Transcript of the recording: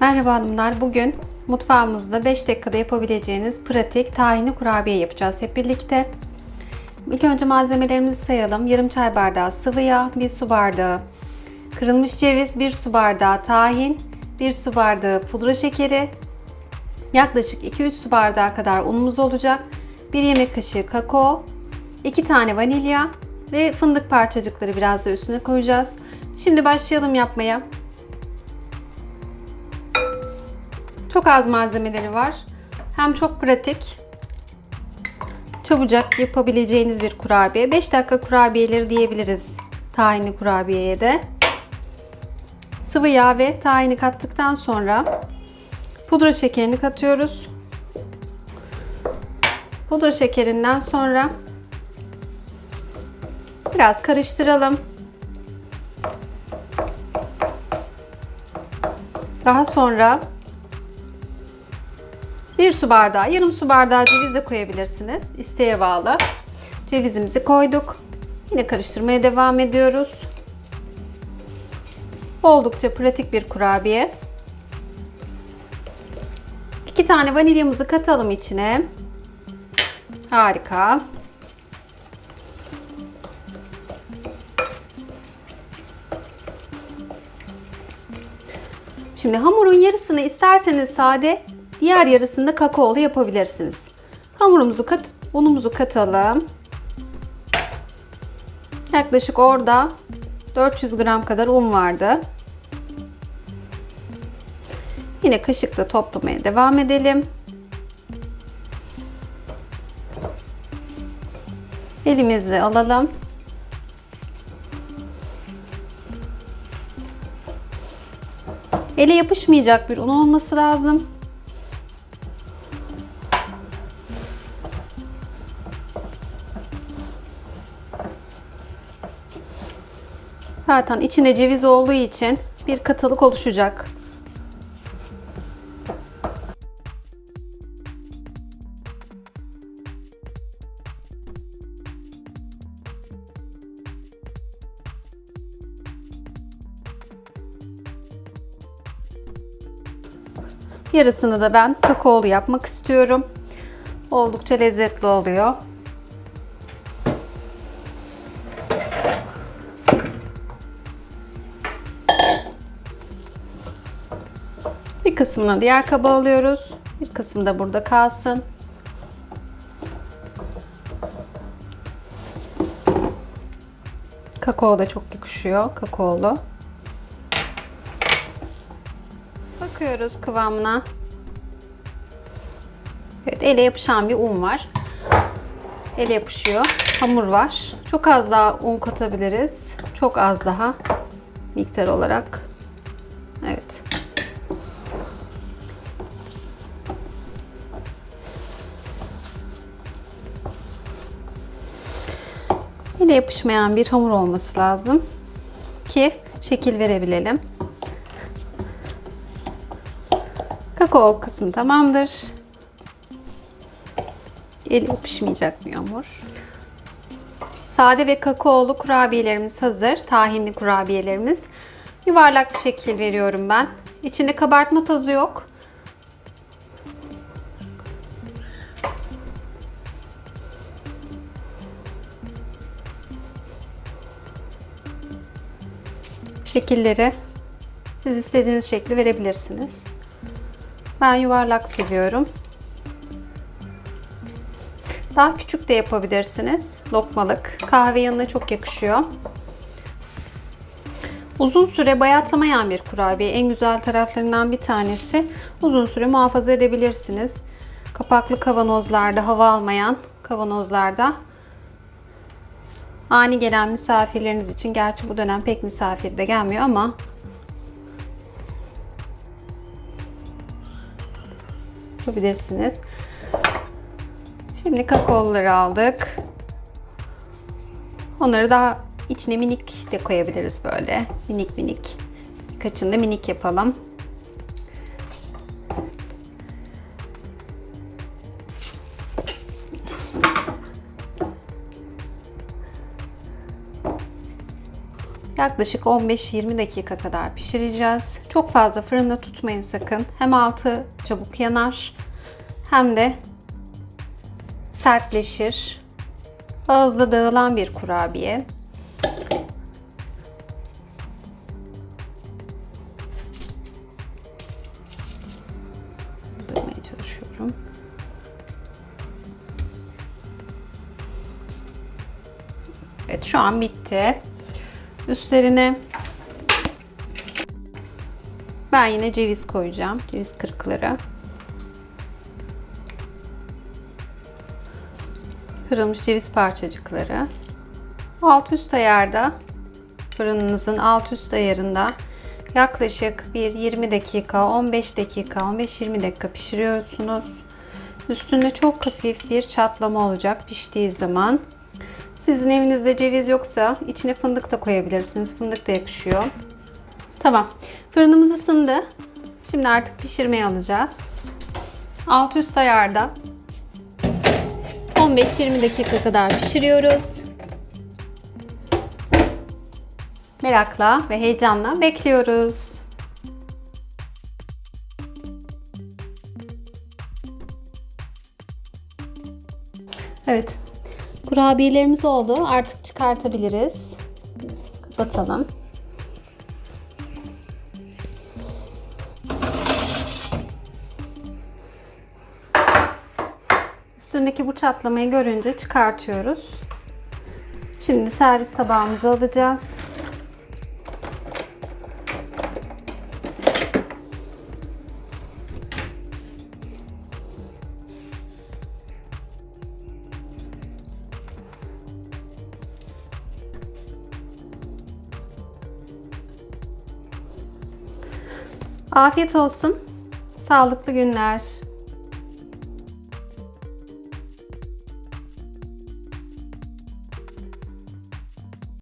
Merhaba hanımlar. Bugün mutfağımızda 5 dakikada yapabileceğiniz pratik tahinli kurabiye yapacağız hep birlikte. İlk önce malzemelerimizi sayalım. Yarım çay bardağı sıvı yağ, 1 su bardağı kırılmış ceviz, 1 su bardağı tahin, 1 su bardağı pudra şekeri, yaklaşık 2-3 su bardağı kadar unumuz olacak, 1 yemek kaşığı kakao, 2 tane vanilya ve fındık parçacıkları biraz da üstüne koyacağız. Şimdi başlayalım yapmaya. Az malzemeleri var. Hem çok pratik, çabucak yapabileceğiniz bir kurabiye. 5 dakika kurabiyeleri diyebiliriz tahinli kurabiyeye de. Sıvı yağ ve tahini kattıktan sonra pudra şekerini katıyoruz. Pudra şekerinden sonra biraz karıştıralım. Daha sonra bir su bardağı, yarım su bardağı ceviz de koyabilirsiniz. İsteğe bağlı. Cevizimizi koyduk. Yine karıştırmaya devam ediyoruz. Oldukça pratik bir kurabiye. İki tane vanilyamızı katalım içine. Harika. Şimdi hamurun yarısını isterseniz sade, diğer yarısını da kakaolu yapabilirsiniz. Hamurumuzu kat, unumuzu katalım. Yaklaşık orada 400 gram kadar un vardı. Yine kaşıkla toplamaya devam edelim. Elimizle alalım. Ele yapışmayacak bir un olması lazım. Zaten içinde ceviz olduğu için bir katılık oluşacak. Yarısını da ben kakaolu yapmak istiyorum. Oldukça lezzetli oluyor. Kısmını diğer kaba alıyoruz. Bir kısmı da burada kalsın. Kakao da çok yakışıyor. Kakaolu. Bakıyoruz kıvamına. Evet ele yapışan bir un var. Ele yapışıyor. Hamur var. Çok az daha un katabiliriz. Çok az daha miktar olarak. Ele yapışmayan bir hamur olması lazım ki şekil verebilelim. Kakao kısmı tamamdır. El yapışmayacak bir hamur. Sade ve kakaolu kurabiyelerimiz hazır. Tahinli kurabiyelerimiz. Yuvarlak bir şekil veriyorum ben. İçinde kabartma tozu yok. Şekilleri siz istediğiniz şekli verebilirsiniz. Ben yuvarlak seviyorum. Daha küçük de yapabilirsiniz. Lokmalık. Kahve yanına çok yakışıyor. Uzun süre bayatlamayan bir kurabiye. En güzel taraflarından bir tanesi. Uzun süre muhafaza edebilirsiniz. Kapaklı kavanozlarda, hava almayan kavanozlarda ani gelen misafirleriniz için gerçi bu dönem pek misafir de gelmiyor ama yapabilirsiniz. Şimdi kakaoları aldık. Onları daha içine minik de koyabiliriz böyle. Minik minik. Birkaçını da minik yapalım. Yaklaşık 15-20 dakika kadar pişireceğiz. Çok fazla fırında tutmayın sakın. Hem altı çabuk yanar hem de sertleşir. Ağızda dağılan bir kurabiye. Sızmaya çalışıyorum. Evet şu an bitti. Üstlerine ben yine ceviz koyacağım. Ceviz kırıkları. Kırılmış ceviz parçacıkları. Alt üst ayarda fırınınızın alt üst ayarında yaklaşık bir 20 dakika, 15 dakika, 15-20 dakika pişiriyorsunuz. Üstünde çok hafif bir çatlama olacak piştiği zaman. Sizin evinizde ceviz yoksa içine fındık da koyabilirsiniz. Fındık da yakışıyor. Tamam. Fırınımız ısındı. Şimdi artık pişirmeye alacağız. Alt üst ayarda 15-20 dakika kadar pişiriyoruz. Merakla ve heyecanla bekliyoruz. Evet. Kurabiyelerimiz oldu. Artık çıkartabiliriz. Kapatalım. Üstündeki bu çatlamayı görünce çıkartıyoruz. Şimdi servis tabağımıza alacağız. Afiyet olsun. Sağlıklı günler.